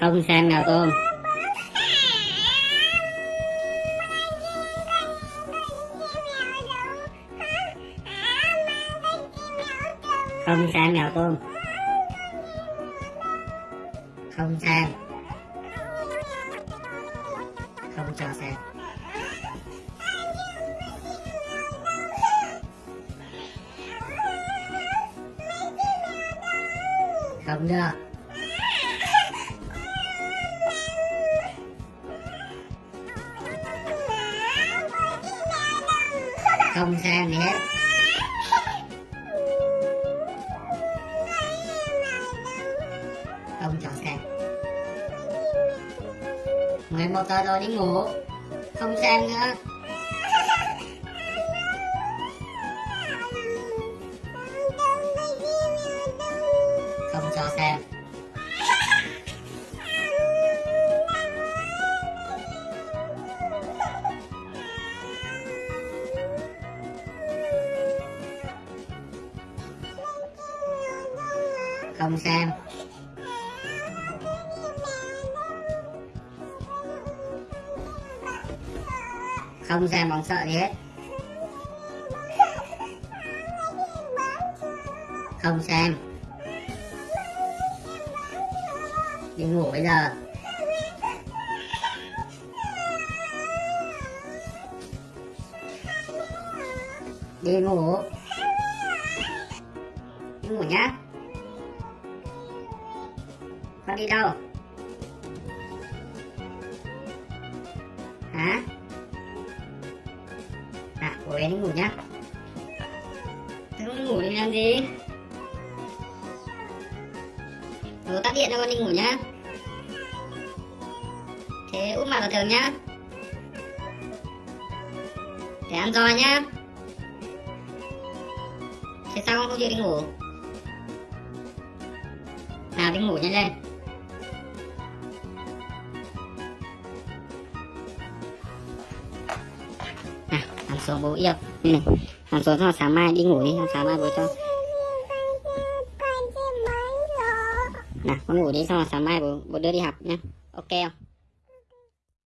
không xem mèo tôm không xem mèo tôm không xem không cho xem không được không xem gì hết. Không cho xem 11 giờ rồi đi ngủ. Không xem nữa không cho xem không xem không xem bằng sợ gì hết. Không xem đi ngủ bây giờ. Đi ngủ. Đi ngủ nhá con đi đâu? Hả? À cô đi ngủ nhá. Con ngủ đi làm gì? Bố tắt điện cho con đi ngủ nhá. Thế úp mặt vào tường nhá. Để ăn roi nhá. Thế sao con không chịu đi ngủ? Nào, đi ngủ nhanh lên. Nào nằm xuống bố yêu ừ. nằm xuống xong sáng mai đi ngủ đi sáng mai bố cho nào con ngủ đi xong rồi sáng mai bố, bố đưa đi học nhá ok không